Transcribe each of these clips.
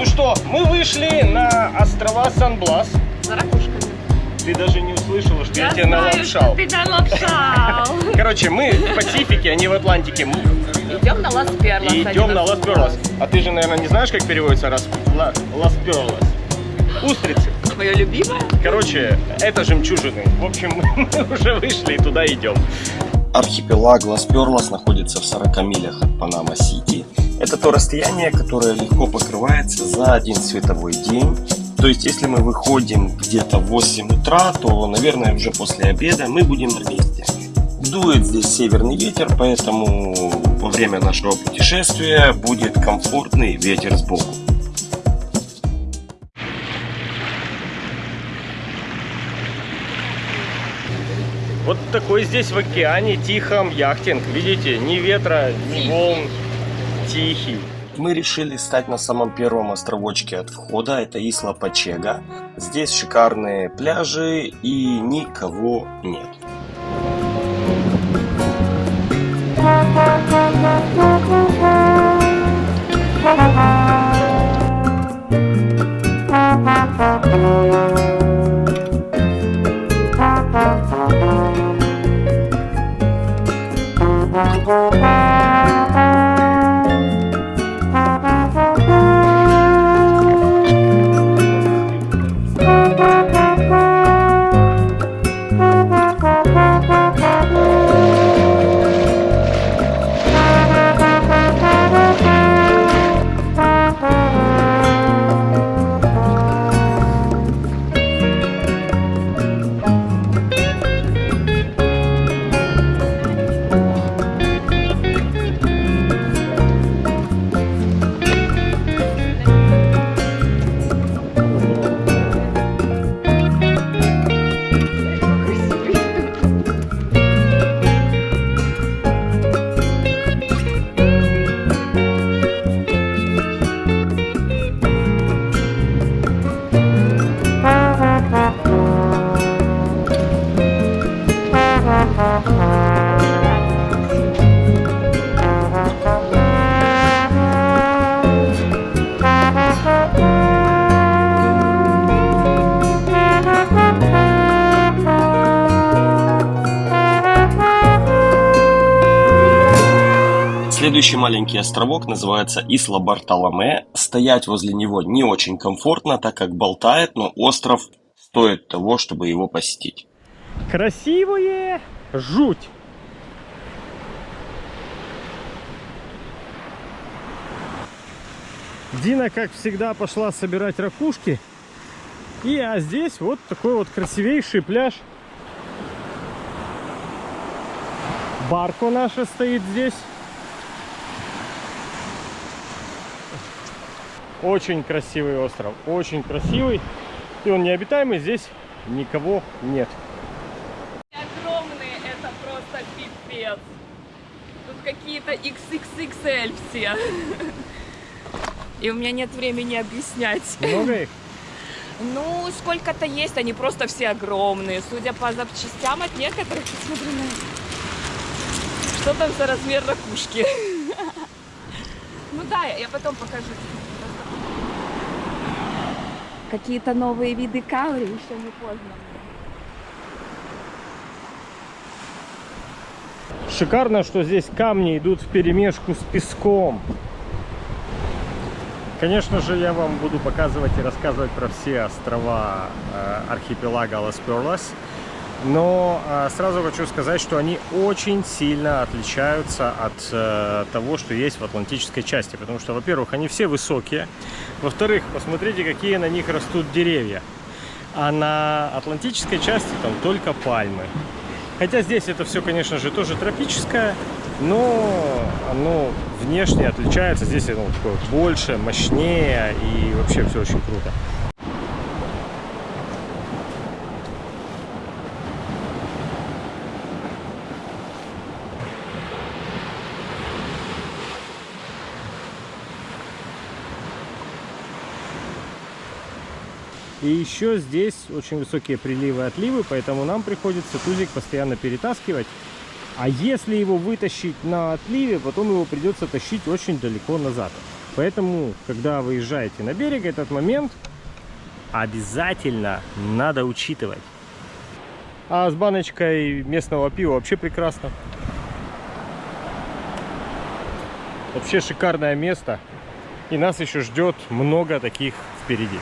Ну что, мы вышли на острова Сан-Блас. За ракушками. Ты даже не услышала, что я, тебя знаю, налапшал. что ты налапшал. Короче, мы в Пасифике, а не в Атлантике. Мы Идем на Лас-Перлас. и идем на Лас-Перлас. А ты же, наверное, не знаешь, как переводится Лас-Перлас? Устрицы. Мое любимое. Короче, это жемчужины. В общем, мы уже вышли и туда идем. Архипелаг Лас-Перлас находится в 40 милях от Панама-Сити. Это то расстояние, которое легко покрывается за один световой день. То есть, если мы выходим где-то в 8 утра, то, наверное, уже после обеда мы будем на месте. Дует здесь северный ветер, поэтому во время нашего путешествия будет комфортный ветер сбоку. Вот такой здесь в океане тихом яхтинг. Видите, ни ветра, ни волн. Тихий. Мы решили стать на самом первом островочке от входа, это Исла Пачега. Здесь шикарные пляжи и никого нет. Следующий маленький островок называется Исла Бартоломе. Стоять возле него не очень комфортно, так как болтает, но остров стоит того, чтобы его посетить. Красивое жуть. Дина, как всегда, пошла собирать ракушки. И а здесь вот такой вот красивейший пляж. Барко наша стоит здесь. Очень красивый остров, очень красивый. И он необитаемый, здесь никого нет. Огромные, это просто пипец. Тут какие-то XXXL все. И у меня нет времени объяснять. Много их? Ну, сколько-то есть, они просто все огромные. Судя по запчастям от некоторых, посмотри на это. Что там за размер ракушки? Ну да, я потом покажу. Какие-то новые виды каури, еще не поздно. Шикарно, что здесь камни идут в перемешку с песком. Конечно же, я вам буду показывать и рассказывать про все острова э, архипелага Лас-Перлас. Но э, сразу хочу сказать, что они очень сильно отличаются от э, того, что есть в Атлантической части. Потому что, во-первых, они все высокие. Во-вторых, посмотрите, какие на них растут деревья. А на Атлантической части там только пальмы. Хотя здесь это все, конечно же, тоже тропическое, но оно внешне отличается. Здесь оно такое больше, мощнее и вообще все очень круто. И еще здесь очень высокие приливы и отливы, поэтому нам приходится тузик постоянно перетаскивать. А если его вытащить на отливе, потом его придется тащить очень далеко назад. Поэтому, когда выезжаете на берег, этот момент обязательно надо учитывать. А с баночкой местного пива вообще прекрасно. Вообще шикарное место. И нас еще ждет много таких впереди.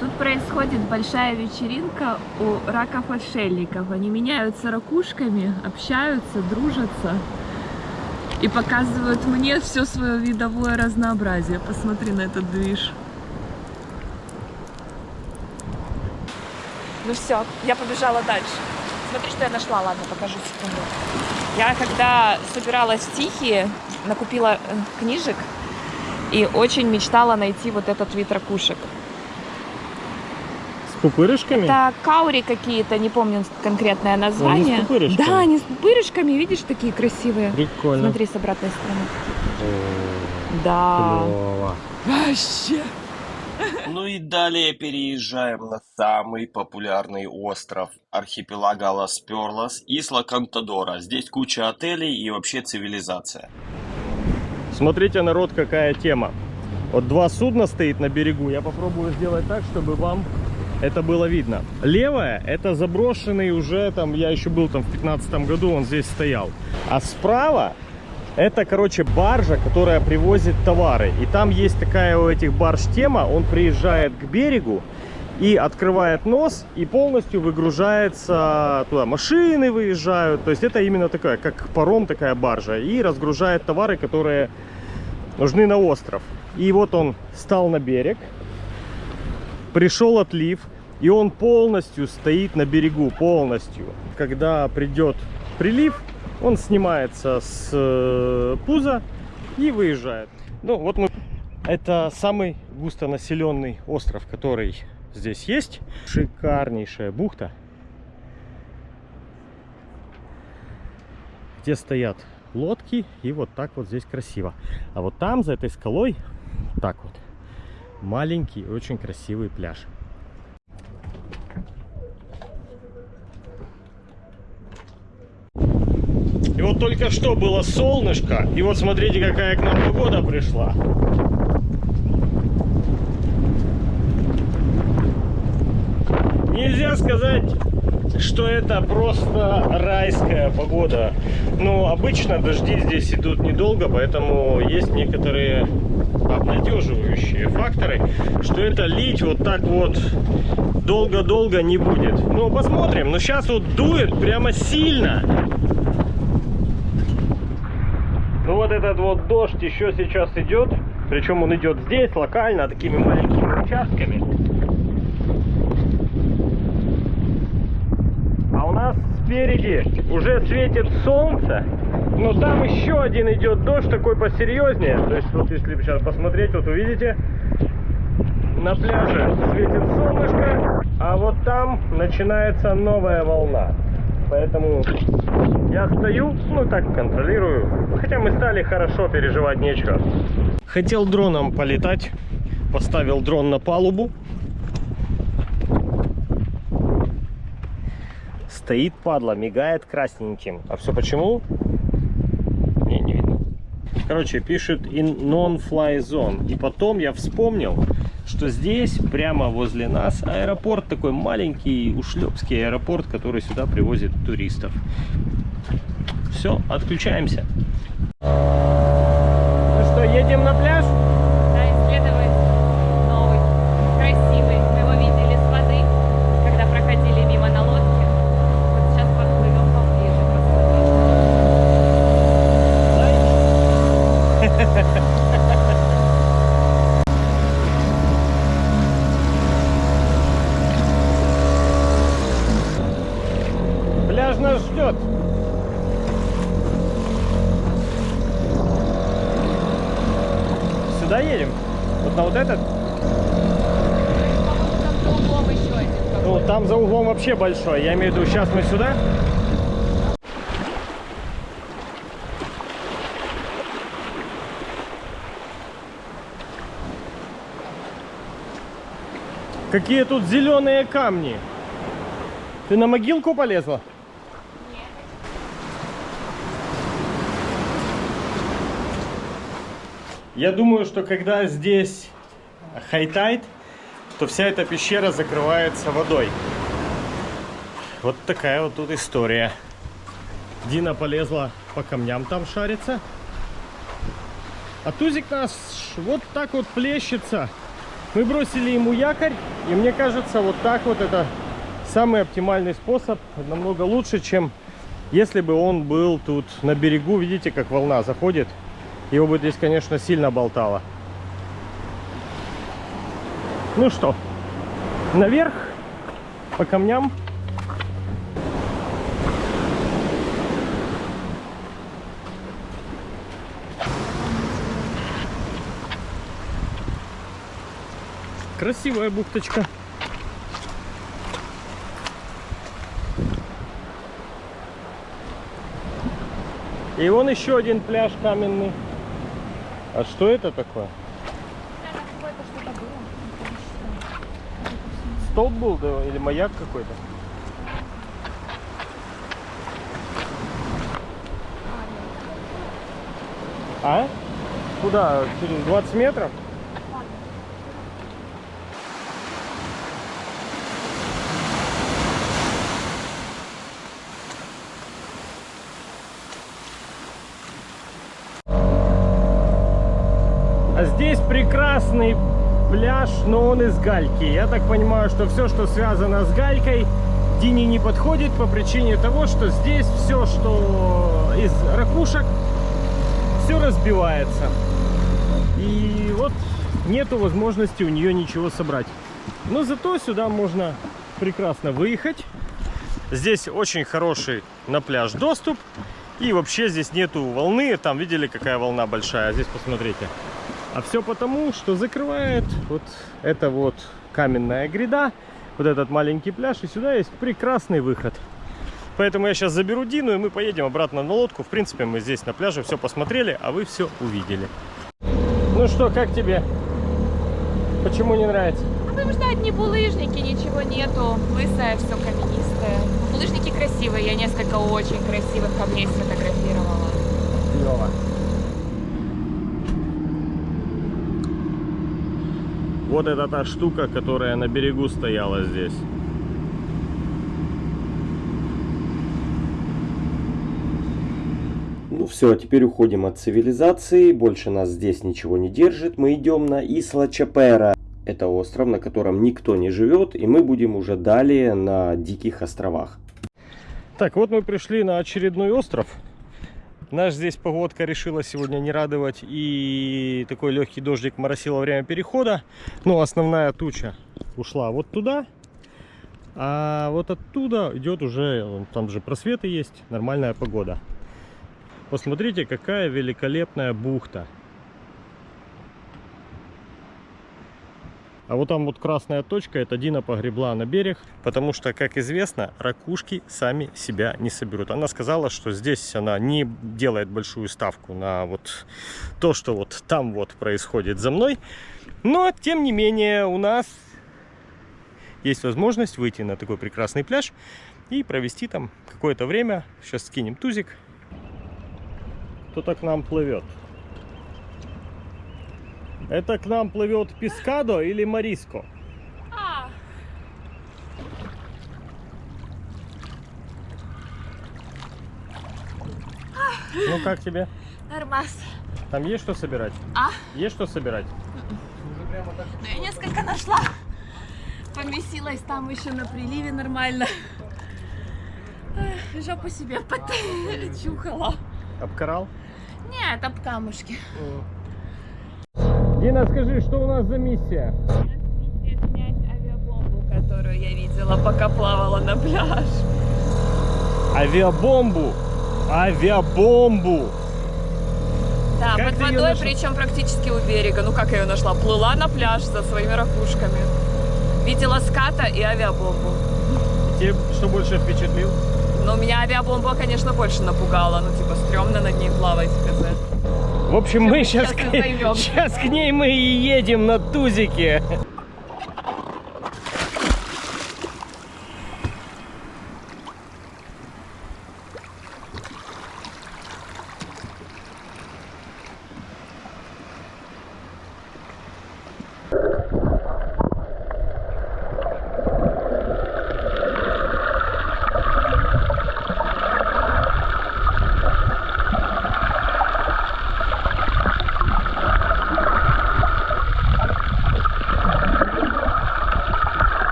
Тут происходит большая вечеринка у раков-отшельников. Они меняются ракушками, общаются, дружатся и показывают мне все свое видовое разнообразие. Посмотри на этот движ. Ну все, я побежала дальше. Смотри, что я нашла. Ладно, покажу секунду. Я когда собиралась в Тихие, накупила э, книжек и очень мечтала найти вот этот вид ракушек. С пупырышками? Это каури какие-то, не помню конкретное название. с пупырышками? Да, они с пупырышками, видишь, такие красивые. Прикольно. Смотри с обратной стороны. О, Да. клево. Вообще. Ну и далее переезжаем на самый популярный остров архипелага Лас-Перлас, Исла Кантадора. Здесь куча отелей и вообще цивилизация. Смотрите, народ, какая тема. Вот два судна стоит на берегу. Я попробую сделать так, чтобы вам это было видно. Левое это заброшенный уже там, я еще был там в 15 году, он здесь стоял. А справа это, короче, баржа, которая привозит товары. И там есть такая у этих барж тема. Он приезжает к берегу и открывает нос и полностью выгружается туда. Машины выезжают. То есть это именно такая, как паром такая баржа. И разгружает товары, которые нужны на остров. И вот он стал на берег. Пришел отлив. И он полностью стоит на берегу. Полностью. Когда придет прилив, он снимается с э, пуза и выезжает. Ну, вот мы... Это самый густонаселенный остров, который здесь есть. Шикарнейшая бухта. Где стоят лодки. И вот так вот здесь красиво. А вот там, за этой скалой, так вот, маленький, очень красивый пляж. И вот только что было солнышко, и вот смотрите, какая к нам погода пришла. Нельзя сказать, что это просто райская погода. Но обычно дожди здесь идут недолго, поэтому есть некоторые обнадеживающие факторы, что это лить вот так вот долго-долго не будет. Ну, посмотрим. Но сейчас вот дует прямо сильно. Ну вот этот вот дождь еще сейчас идет. Причем он идет здесь, локально, такими маленькими участками. А у нас спереди уже светит солнце. Но там еще один идет дождь такой посерьезнее. То есть вот если сейчас посмотреть, вот увидите, на пляже светит солнышко, а вот там начинается новая волна. Поэтому я стою, ну так контролирую. Хотя мы стали хорошо, переживать нечего. Хотел дроном полетать. Поставил дрон на палубу. Стоит падла, мигает красненьким. А все почему? Короче, пишет in non-fly zone. И потом я вспомнил, что здесь, прямо возле нас, аэропорт такой маленький, ушлепский аэропорт, который сюда привозит туристов. Все, отключаемся. Ну что, едем на пляж? Да, исследовать новый, красивый. Мы его видели с воды, когда проходили мимо на лодке. Вот сейчас подплывем поближе, посмотрим. Пляж нас ждет. Сюда едем? Вот на вот этот? По-моему, там за углом еще один Ну, какой-то. там за углом вообще большой. Я имею в виду, сейчас мы сюда. Какие тут зеленые камни. Ты на могилку полезла? Я думаю, что когда здесь high tide, то вся эта пещера закрывается водой. Вот такая вот тут история. Дина полезла по камням там шарится. А Тузик нас вот так вот плещется. Мы бросили ему якорь, и мне кажется, вот так вот это самый оптимальный способ. Намного лучше, чем если бы он был тут на берегу. Видите, как волна заходит. Его бы здесь, конечно, сильно болтало. Ну что, наверх по камням. Красивая бухточка. И вон еще один пляж каменный. А что это такое? Столб был да, или маяк какой-то? А? Куда? Через 20 метров? Здесь прекрасный пляж, но он из гальки. Я так понимаю, что все, что связано с галькой, Дине не подходит по причине того, что здесь все, что из ракушек, все разбивается. И вот нету возможности у нее ничего собрать. Но зато сюда можно прекрасно выехать. Здесь очень хороший на пляж доступ. И вообще здесь нету волны. Там видели, какая волна большая. Здесь посмотрите. А все потому, что закрывает вот эта вот каменная гряда, вот этот маленький пляж, и сюда есть прекрасный выход. Поэтому я сейчас заберу Дину, и мы поедем обратно на лодку. В принципе, мы здесь на пляже все посмотрели, а вы все увидели. Ну что, как тебе? Почему не нравится? Потому что одни булыжники, ничего нету. Лысое, все каменистое. Булыжники красивые, я несколько очень красивых камней сфотографировала. Клево. Вот это та штука, которая на берегу стояла здесь. Ну все, теперь уходим от цивилизации, больше нас здесь ничего не держит. Мы идем на Исла Чапера. Это остров, на котором никто не живет, и мы будем уже далее на Диких островах. Так, вот мы пришли на очередной остров. Наш здесь погодка решила сегодня не радовать, и такой легкий дождик моросил во время перехода. Но основная туча ушла вот туда, а вот оттуда идет уже, там же просветы есть, нормальная погода. Посмотрите, какая великолепная бухта. А вот там вот красная точка, это Дина погребла на берег, потому что, как известно, ракушки сами себя не соберут. Она сказала, что здесь она не делает большую ставку на вот то, что вот там вот происходит за мной. Но, тем не менее, у нас есть возможность выйти на такой прекрасный пляж и провести там какое-то время. Сейчас скинем тузик. Кто-то к нам плывет. Это к нам плывет Пискадо или Мариско? А, Ну как тебе? нормас. Там есть что собирать? А? Есть что собирать? Ну, я несколько нашла. Поместилась там еще на приливе нормально. Жопу себе почухала. Обкарал? Нет, об камушки. Дина, скажи, что у нас за миссия? снять авиабомбу, которую я видела, пока плавала на пляж. Авиабомбу! Авиабомбу! Да, Как под водой, нашла? причем практически у берега. Ну как я ее нашла? Плыла на пляж со своими ракушками. Видела ската и авиабомбу. Тебе что больше впечатлил? Но меня авиабомба, конечно, больше напугала. Ну, типа, стрёмно над ней плавать, сказать. В общем, мы сейчас, Сейчас к... сейчас к ней мы и едем на тузике.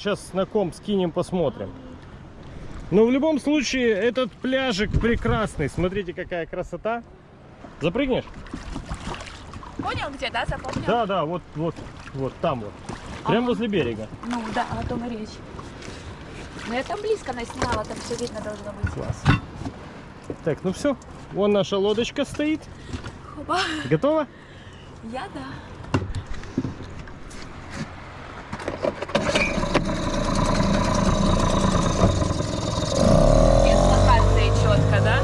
Сейчас на комп скинем, посмотрим. Но в любом случае, этот пляжик прекрасный. Смотрите, какая красота. Запрыгнешь? Понял где, да? Запомнил? Да, да, вот, вот, вот там вот. Прямо возле берега. Ну да, о том и речь. Но я там близко наснимала, там все видно должно быть. Класс. Так, ну все. Вон наша лодочка стоит. Хоба. Готова? Я да. Без локации четко, да?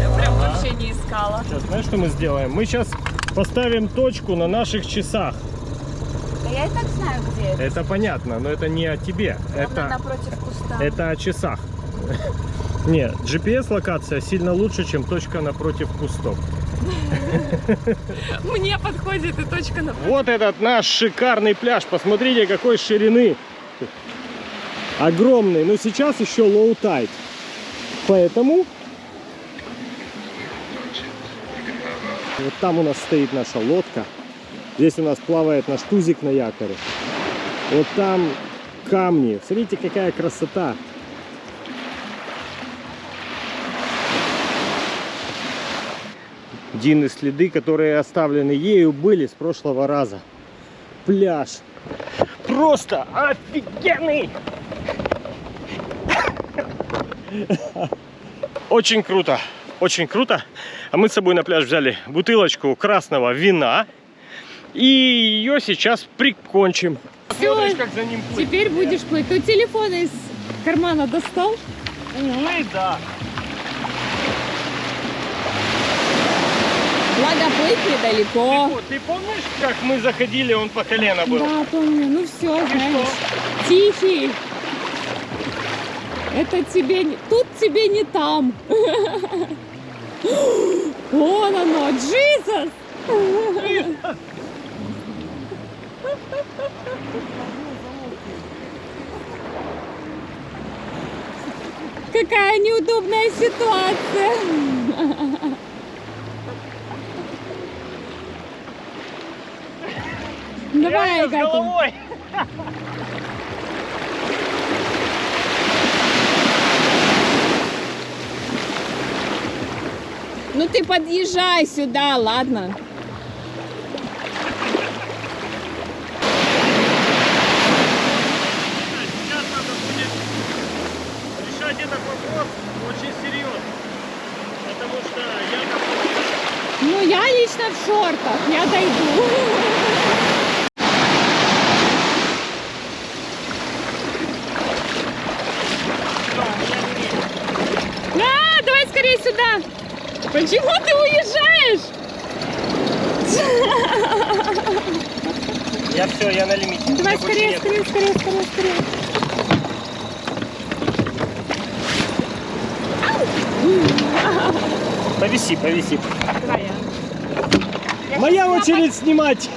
Я прям Ага. вообще не искала. Сейчас, знаешь, что мы сделаем? Мы сейчас поставим точку на наших часах. Да я и так знаю, где это. Это понятно, но это не о тебе. Ровно Это, напротив куста. это о часах. Нет, GPS-локация сильно лучше, чем точка напротив кустов. Мне подходит и точка на... Вот этот наш шикарный пляж. Посмотрите, какой ширины. Огромный. Но сейчас еще low tide. Поэтому... Вот там у нас стоит наша лодка. Здесь у нас плавает наш тузик на якоре. Вот там камни. Смотрите, какая красота. Дины следы, которые оставлены ею, были с прошлого раза. Пляж. Просто офигенный! Очень круто, очень круто. А мы с собой на пляж взяли бутылочку красного вина. И ее сейчас прикончим. Смотришь, как за ним плыть. Теперь будешь плыть. Ты телефон из кармана достал? Увы, да. Благо плыть недалеко. Ты помнишь, как мы заходили, он по колено был? Да, помню. Ну все, И знаешь. Тихий. Это тебе не... Тут тебе не там. Вон оно, Джизус! Какая неудобная ситуация. Давай, Реально, с головой. Ну ты подъезжай сюда, ладно? Сейчас надо будет решать этот вопрос очень серьезно. Потому что я Ну я лично в шортах, я дойду. А, давай скорее сюда. Почему ты уезжаешь? Я все, я на лимите. Давай Мне больше скорее, нет. скорее, скорее, скорее, скорее. Повиси, повиси. Давай я. Моя очередь снимать.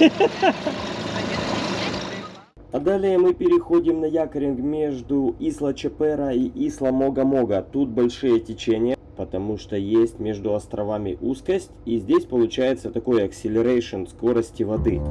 А далее мы переходим на якоринг между Исла Чепера и Исла Мога-Мога. Тут большие течения, потому что есть между островами узкость. И здесь получается такой acceleration скорости воды.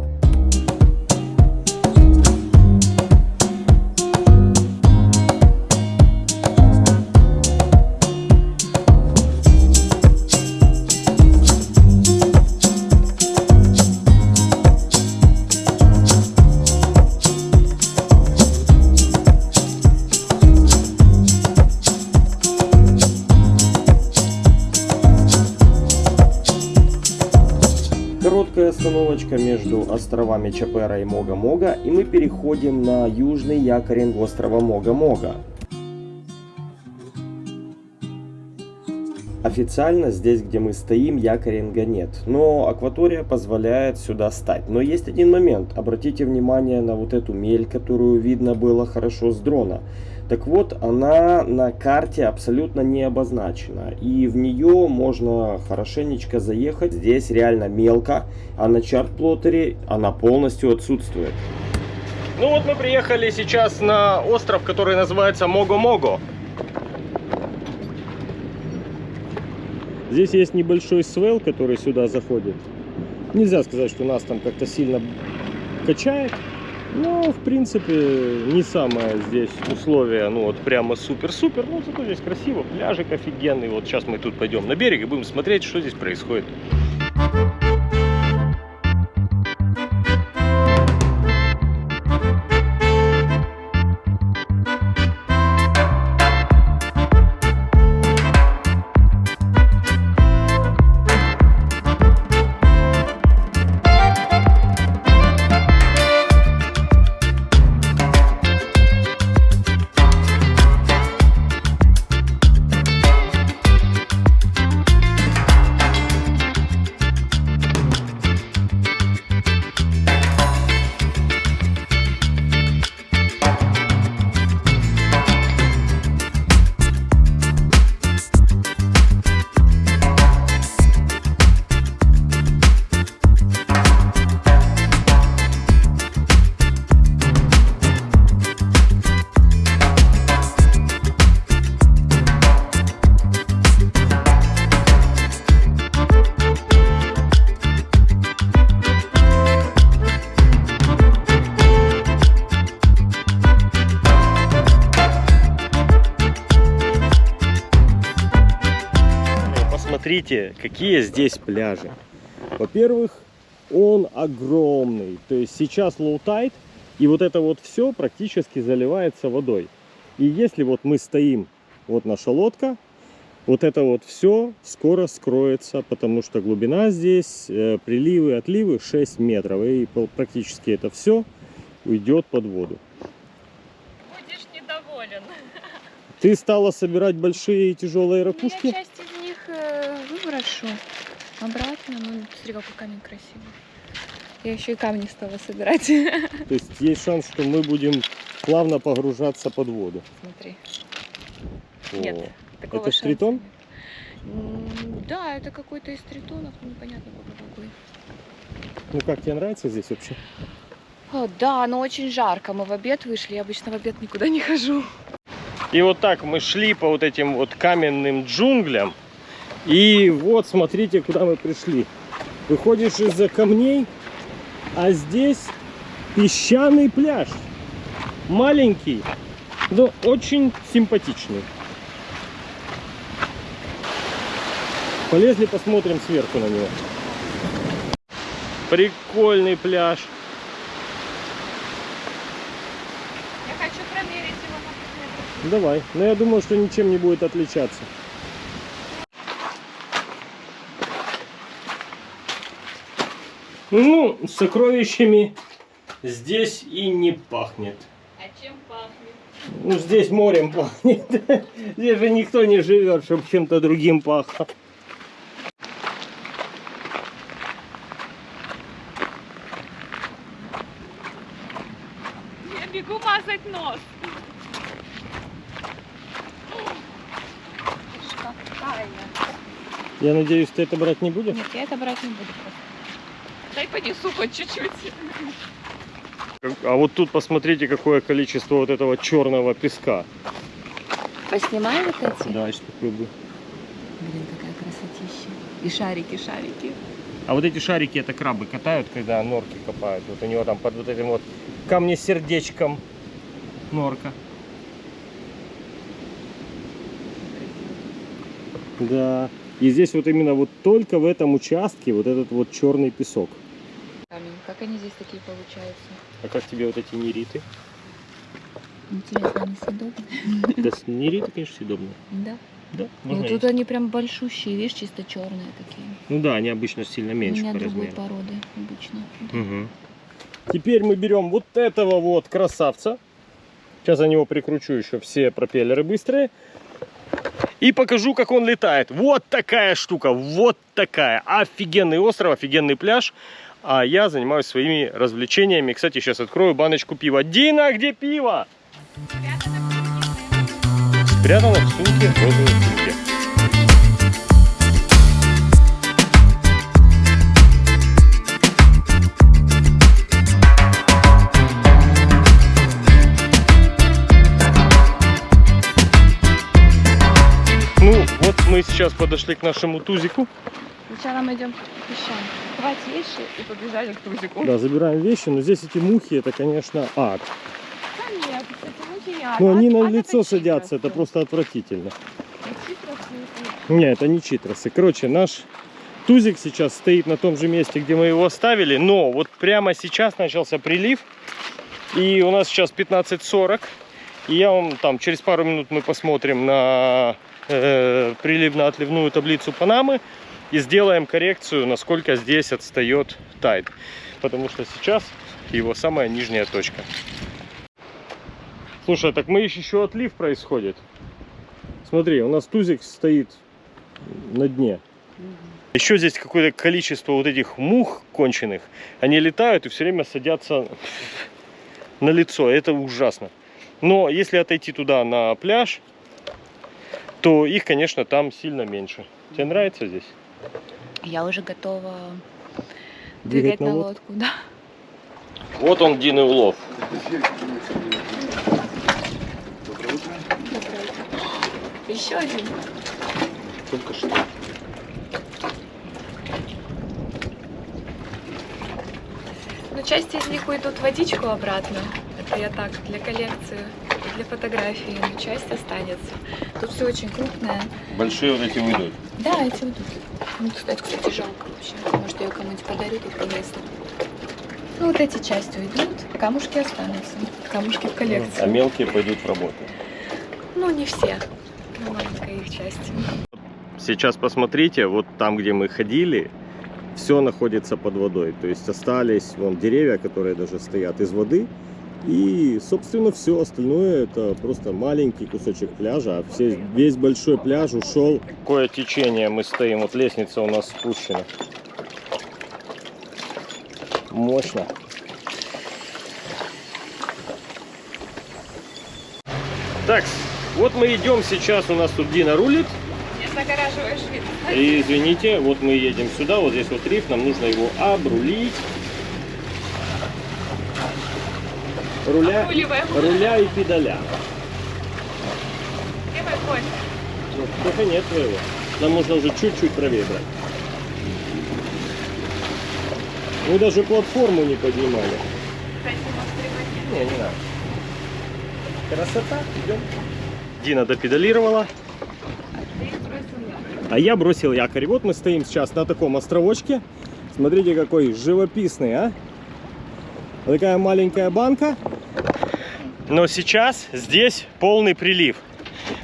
Остановочка между островами Чапера и Мога-Мога, и мы переходим на южный якоринг острова Мога-Мога. Официально здесь, где мы стоим, якоринга нет, но акватория позволяет сюда стать. Но есть один момент, обратите внимание на вот эту мель, которую видно было хорошо с дрона. Так вот, она на карте абсолютно не обозначена, и в нее можно хорошенечко заехать. Здесь реально мелко, а на чарт-плоттере она полностью отсутствует. Ну вот мы приехали сейчас на остров, который называется Мого-Мого. Здесь есть небольшой свел, который сюда заходит. Нельзя сказать, что нас там как-то сильно качает. Ну, в принципе, не самое здесь условие, ну вот прямо супер-супер, но зато здесь красиво, пляжик офигенный. Вот сейчас мы тут пойдем на берег и будем смотреть, что здесь происходит. Посмотрите, какие здесь пляжи. Во-первых, он огромный. То есть сейчас tide, и вот это вот все практически заливается водой. И если вот мы стоим, вот наша лодка, вот это вот все скоро скроется, потому что глубина здесь, э, приливы, отливы 6 метров. И практически это все уйдет под воду. Будешь недоволен. Ты стала собирать большие и тяжелые ракушки? часть из выброшу обратно. Ну, смотри, какой камень красивый. Я еще и камни стала собирать. То есть есть шанс, что мы будем плавно погружаться под воду. Смотри. О, Нет, такого Это шанса тритон? нет. М, Да, это какой-то из тритонов, но непонятно пока какой. Ну как, тебе нравится здесь вообще? О, да, но очень жарко. Мы в обед вышли. Я обычно в обед никуда не хожу. И вот так мы шли по вот этим вот каменным джунглям. И вот смотрите, куда мы пришли. Выходишь из-за камней, а здесь песчаный пляж. Маленький, но очень симпатичный. Полезли, посмотрим сверху на него. Прикольный пляж. Я хочу промерить его на Давай. Но я думаю, что ничем не будет отличаться. Ну, сокровищами здесь и не пахнет. А чем пахнет? Ну, здесь морем пахнет. Здесь же никто не живет, чтобы чем-то другим пахло. Я бегу мазать нос. Я надеюсь, ты это брать не будешь? Нет, я это брать не буду просто. Дай понесу хоть чуть-чуть. А вот тут посмотрите, какое количество вот этого черного песка. Поснимай вот эти. Да, сейчас попробую. Блин, какая красотища. И шарики, шарики. А вот эти шарики это крабы катают, когда норки копают. Вот у него там под вот этим вот камнесердечком норка. Да. И здесь вот именно вот только в этом участке вот этот вот черный песок. Камень. Как они здесь такие получаются? А как тебе вот эти нериты? Интересно, они съедобные? Да, нериты, конечно, съедобные. Да. Да, Ну можно тут есть. они прям большущие, видишь, чисто черные такие. Ну да, они обычно сильно У меньше меня по другой размеру. породы обычно. Мгм. Теперь мы берем вот этого вот красавца. Сейчас за него прикручу еще все пропеллеры быстрые. И покажу, как он летает. Вот такая штука, вот такая. Офигенный остров, офигенный пляж. А я занимаюсь своими развлечениями. Кстати, сейчас открою баночку пива. Дина, где пиво? Спрятано в сумке, розовой сумке. Ну, вот мы сейчас подошли к нашему тузику. Сначала мы идем к песчам. Хватит вещи и побежали к Тузику. Да, забираем вещи, но здесь эти мухи, это, конечно, ад. Да нет, кстати, мухи не ад. Но они Ад- на лицо это садятся, это читросы. просто отвратительно. Читросы. Не, это не читросы. Короче, наш тузик сейчас стоит на том же месте, где мы его оставили, но вот прямо сейчас начался прилив, и у нас сейчас 15.40, и я вам там через пару минут мы посмотрим на э, приливно-отливную таблицу Панамы и сделаем коррекцию, насколько здесь отстает тайд, потому что сейчас его самая нижняя точка. Слушай, так мы еще отлив происходит. Смотри, у нас тузик стоит на дне. Еще здесь какое-то количество вот этих мух конченых. Они летают и все время садятся на лицо. Это ужасно. Но если отойти туда на пляж, то их, конечно, там сильно меньше. Тебе нравится здесь? Я уже готова Двигать на на лодку? лодку, да. Вот он, Дин улов. Еще один. Только что. Ну, часть из них уйдут в водичку обратно. Это я так, для коллекции, для фотографии. Но часть останется. Тут все очень крупное. Большие вот эти уйдут. Да, эти уйдут. Ну, это, кстати, жалко вообще. Может, ее кому-нибудь подарю, тут повесну. Ну, вот эти части уйдут, камушки останутся. Камушки в коллекции. А мелкие пойдут в работу. Ну, не все. Но маленькая их часть. Сейчас посмотрите, вот там, где мы ходили, все находится под водой. То есть остались вон деревья, которые даже стоят из воды. И, собственно, все остальное это просто маленький кусочек пляжа. А все, весь большой пляж ушел. Какое течение мы стоим. Вот лестница у нас спущена. Мощно. Так, вот мы идем сейчас, у нас тут Дина рулит. Не загораживаешь вид. И извините, вот мы едем сюда, вот здесь вот риф, нам нужно его обрулить. Руля, руля и педаля. Мой конь? Ну, только нет твоего. Нам нужно уже чуть-чуть правее брать. Мы даже платформу не поднимали. Не, не надо. Красота, идем. Дина допедалировала. А я бросил якорь. Вот мы стоим сейчас на таком островочке. Смотрите, какой живописный, а? Такая маленькая банка. Но сейчас здесь полный прилив.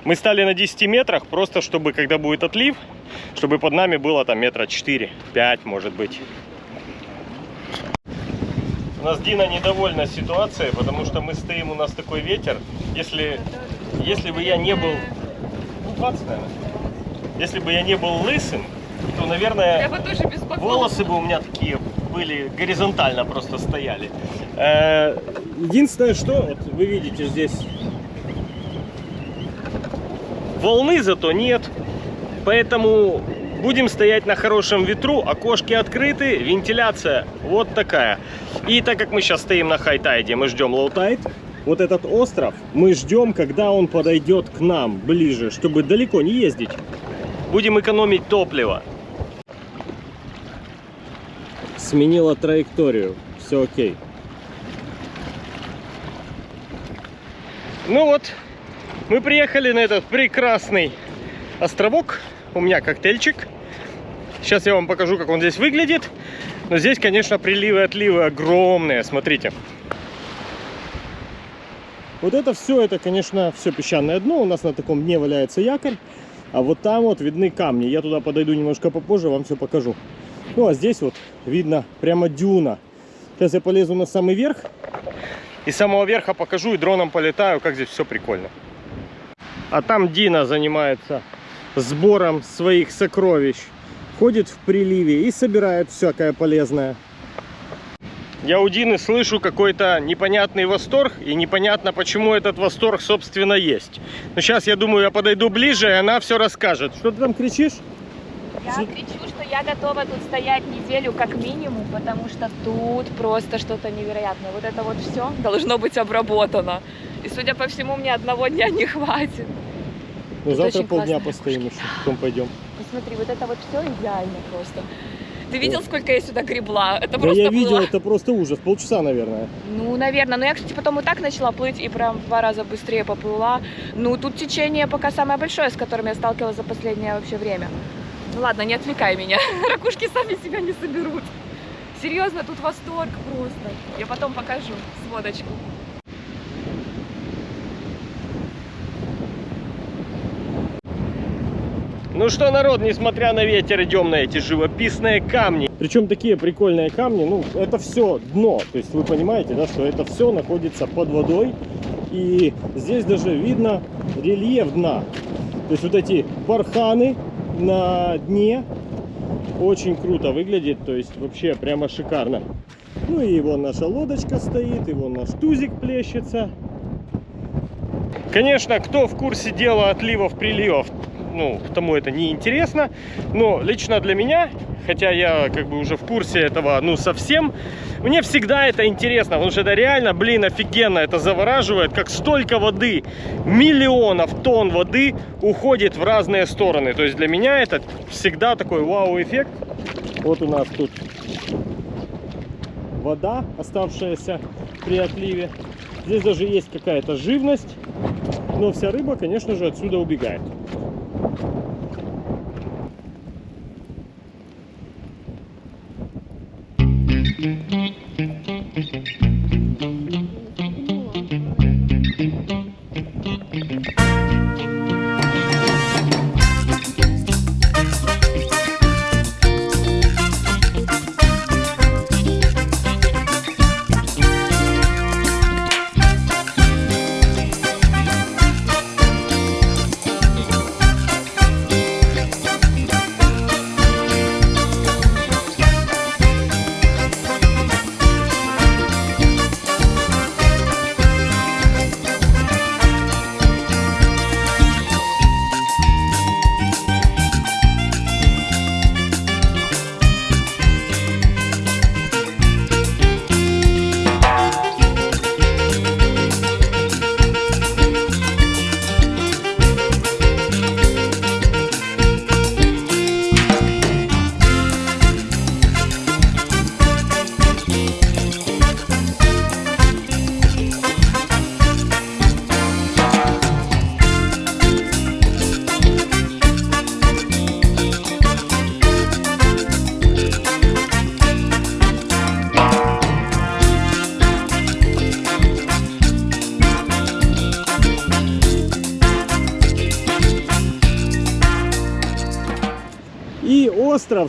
Мы стали на 10 метрах, просто чтобы, когда будет отлив, чтобы под нами было там метра 4-5, может быть. У нас Дина недовольна ситуацией, потому что мы стоим, у нас такой ветер. Если, если бы я не был... Ну, 20, наверное. Если бы я не был лысым, то, наверное, Я бы волосы бы у меня такие были, горизонтально просто стояли. Э, Единственное, что вот вы видите здесь, волны зато нет, поэтому будем стоять на хорошем ветру, окошки открыты, вентиляция вот такая. И так как мы сейчас стоим на high tide е, мы ждем low tide, вот этот остров мы ждем, когда он подойдет к нам ближе, чтобы далеко не ездить. Будем экономить топливо. Сменила траекторию. Все окей. Ну вот, мы приехали на этот прекрасный островок. У меня коктейльчик. Сейчас я вам покажу, как он здесь выглядит. Но здесь, конечно, приливы и отливы огромные. Смотрите. Вот это все, это, конечно, все песчаное дно. У нас на таком дне валяется якорь. А вот там вот видны камни. Я туда подойду немножко попозже, вам все покажу. Ну, а здесь вот видно прямо дюна. Сейчас я полезу на самый верх. И с самого верха покажу и дроном полетаю, как здесь все прикольно. А там Дина занимается сбором своих сокровищ. Ходит в приливе и собирает всякое полезное. Я у Дины слышу какой-то непонятный восторг, и непонятно, почему этот восторг, собственно, есть. Но сейчас, я думаю, я подойду ближе, и она все расскажет. Что ты там кричишь? Я кричу, что я готова тут стоять неделю как минимум, потому что тут просто что-то невероятное. Вот это вот все должно быть обработано. И, судя по всему, мне одного дня не хватит. Ну, завтра полдня постоим еще, потом пойдем. Посмотри, вот это вот все идеально просто. Ты видел, сколько я сюда гребла? Это Да просто я было... видел, это просто ужас. Полчаса, наверное. Ну, наверное. Но я, кстати, потом и так начала плыть и прям в два раза быстрее поплыла. Ну, тут течение пока самое большое, с которым я сталкивалась за последнее вообще время. Ну ладно, не отвлекай меня. Ракушки сами себя не соберут. Серьезно, тут восторг просто. Я потом покажу сводочку. Ну что, народ, несмотря на ветер, идем на эти живописные камни. Причем такие прикольные камни, ну, это все дно. То есть вы понимаете, да, что это все находится под водой. И здесь даже видно рельеф дна. То есть вот эти барханы на дне очень круто выглядит. То есть вообще прямо шикарно. Ну и вон наша лодочка стоит, и вон наш тузик плещется. Конечно, кто в курсе дела отливов, приливов, ну, тому это не интересно. Но лично для меня, хотя я как бы уже в курсе этого, ну, совсем, мне всегда это интересно, потому что это реально, блин, офигенно, это завораживает, как столько воды, миллионов тонн воды уходит в разные стороны. То есть для меня это всегда такой вау-эффект. Вот у нас тут вода, оставшаяся при отливе. Здесь даже есть какая-то живность, но вся рыба, конечно же, отсюда убегает. Thank you.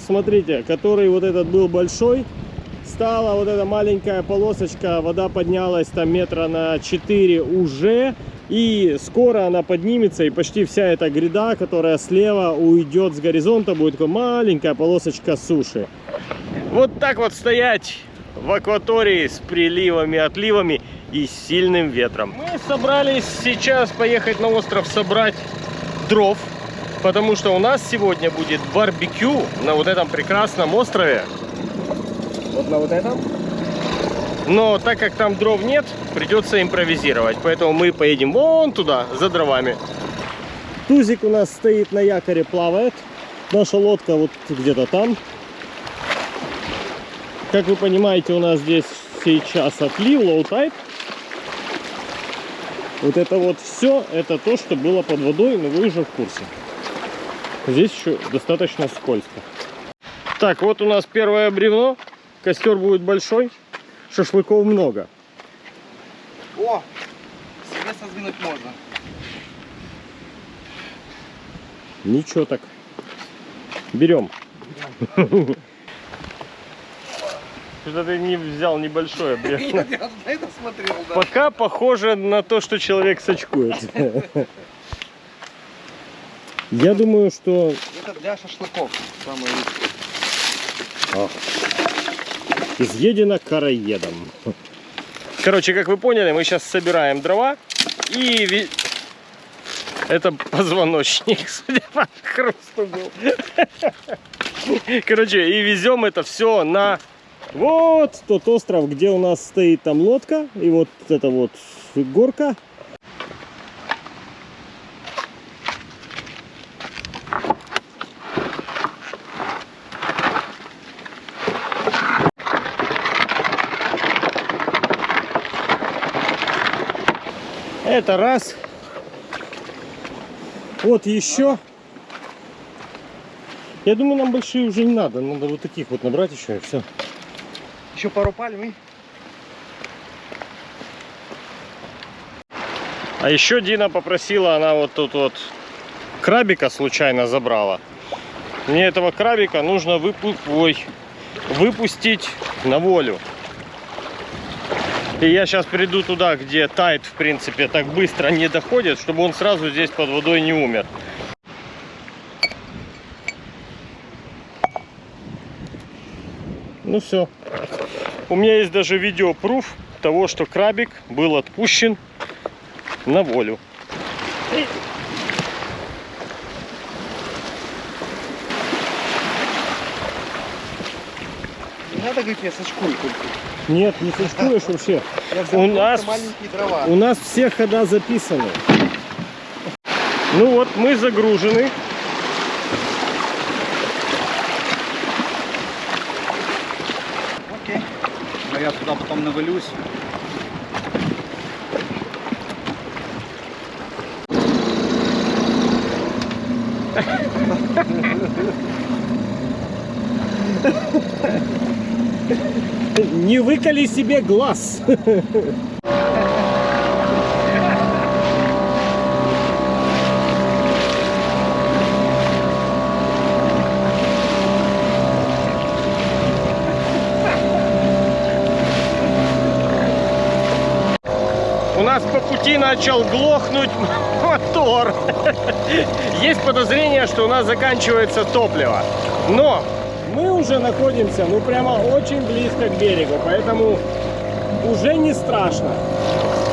Смотрите, который вот этот был большой, стала вот эта маленькая полосочка, вода поднялась там метра на 4 уже. И скоро она поднимется, и почти вся эта гряда, которая слева уйдет с горизонта, будет такая маленькая полосочка суши. Вот так вот стоять в акватории с приливами, отливами и сильным ветром. Мы собрались сейчас поехать на остров собрать дров, потому что у нас сегодня будет барбекю на вот этом прекрасном острове. Вот на вот этом. Но так как там дров нет, придется импровизировать. Поэтому мы поедем вон туда, за дровами. Тузик у нас стоит на якоре, плавает. Наша лодка вот где-то там. Как вы понимаете, у нас здесь сейчас отлив, tide. Вот это вот все, это то, что было под водой, но вы уже в курсе. Здесь еще достаточно скользко. Так, вот у нас первое бревно. Костер будет большой. Шашлыков много. О! Себе содвинуть можно. Ничего так. Берем. Что-то ты не взял небольшое бревно. Я на это смотрел, да. Пока похоже на то, что человек сачкует. Я думаю, что Это для шашлыков. Самое лучшее. изъедено караедом. Короче, как вы поняли, мы сейчас собираем дрова и это позвоночник, судя по хрусту был. Короче, и везем это все на вот тот остров, где у нас стоит там лодка и вот эта вот горка. Это раз. Вот еще. Я думаю, нам большие уже не надо. Надо вот таких вот набрать еще и все. Еще пару пальм и... А еще Дина попросила, она вот тут вот крабика случайно забрала. Мне этого крабика нужно выпу- ой, выпустить на волю. И я сейчас приду туда, где тайт, в принципе, так быстро не доходит, чтобы он сразу здесь под водой не умер. Ну все. У меня есть даже видеопруф того, что крабик был отпущен на волю. Говорить, я сочкую только. Нет, не сочкуешь вообще. У нас-. У нас все хода записаны. Ну вот, мы загружены. Окей. А я туда потом навалюсь. Не выколи себе глаз. У нас по пути начал глохнуть мотор. Есть подозрение, что у нас заканчивается топливо. Но мы уже находимся, ну прямо очень близко к берегу, поэтому уже не страшно.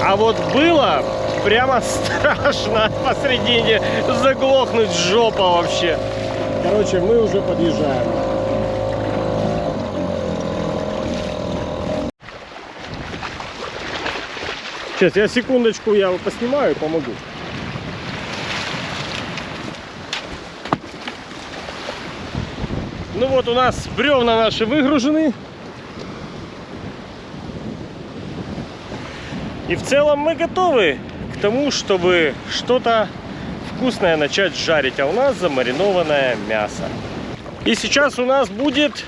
А вот было прямо страшно посредине заглохнуть жопа вообще. Короче, мы уже подъезжаем. Сейчас, я секундочку, я поснимаю и помогу. Ну вот у нас бревна наши выгружены. И в целом мы готовы к тому, чтобы что-то вкусное начать жарить. А у нас замаринованное мясо. И сейчас у нас будет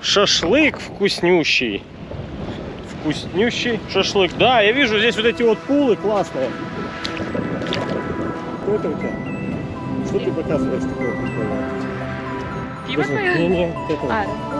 шашлык вкуснющий. Вкуснющий шашлык. Да, я вижу здесь вот эти вот пулы классные. Что это у тебя? Что ты показываешь такое? Пиво твое? Не-не, вот это вот. А,